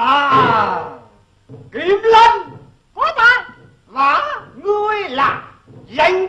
à kiếm lân. Có ta và ngươi là danh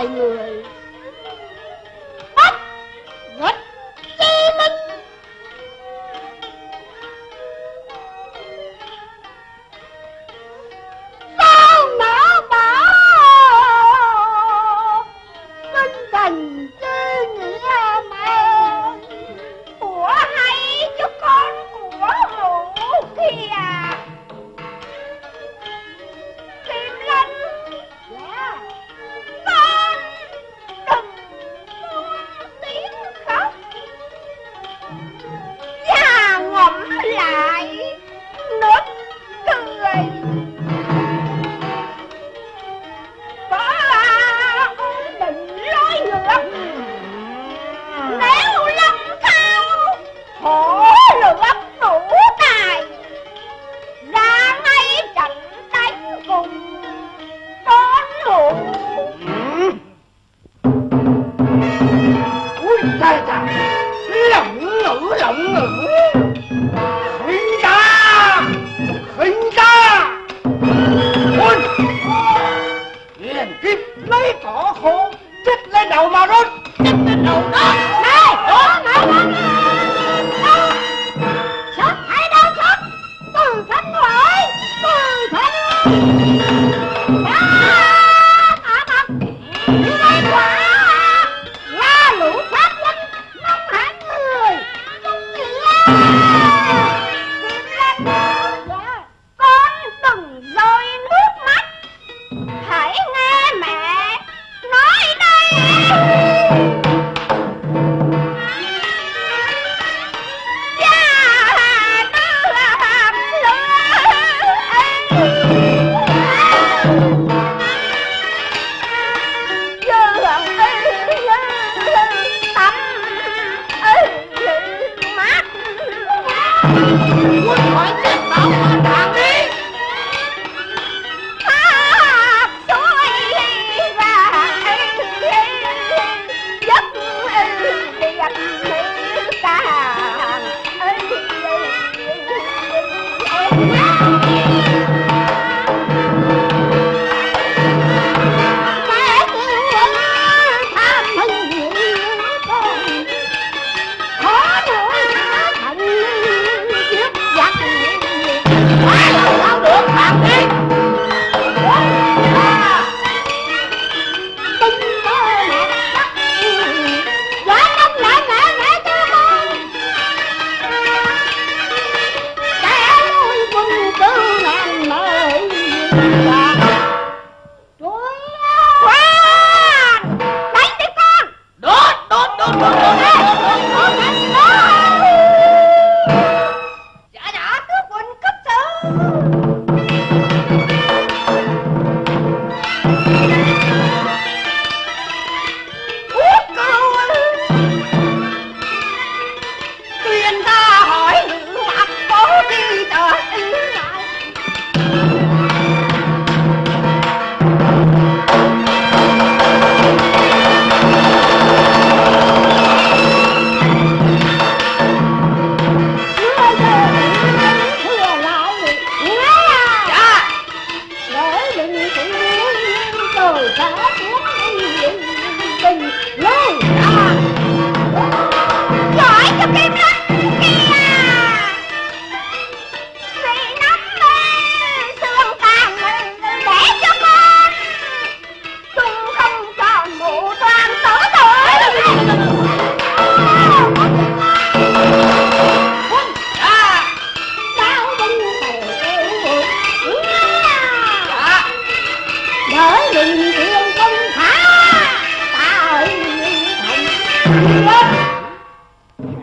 Simon.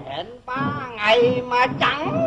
Hẹn ba ngày mà chẳng